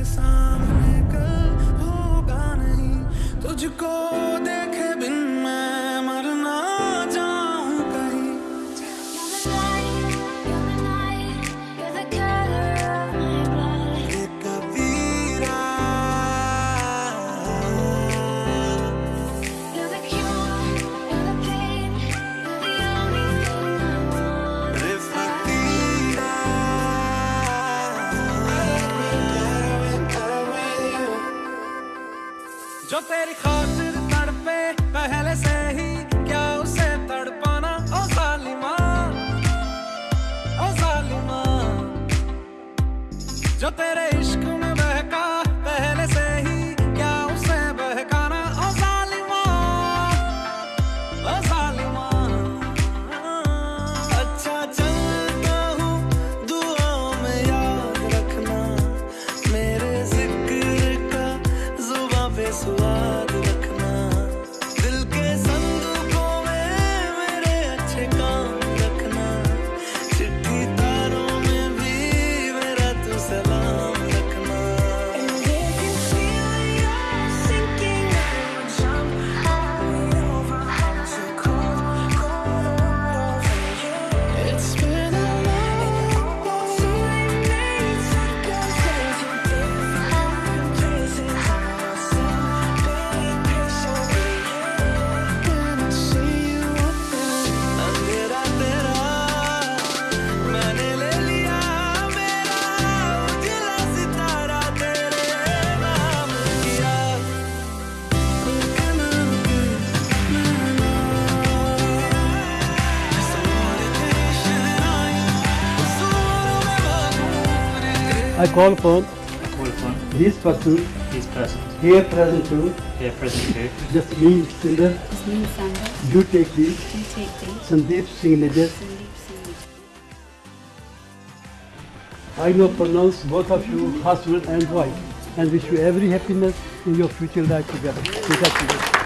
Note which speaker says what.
Speaker 1: के सामने कल होगा नहीं। तुझको दे जो तेरी खातिर तड़पे, पहले से ही क्या उसे तड़पाना? ओ जालिमा ओ जालिमा जो तेरे
Speaker 2: I
Speaker 3: call upon this person.
Speaker 4: this person.
Speaker 3: Here present to
Speaker 4: here present
Speaker 3: to Jasmine Sinder
Speaker 5: Jasmine Sander
Speaker 3: do take this.
Speaker 5: Take this.
Speaker 3: Sandeep Singh
Speaker 5: Najar
Speaker 3: I now pronounce both of you husband and wife and wish you every happiness in your future life together.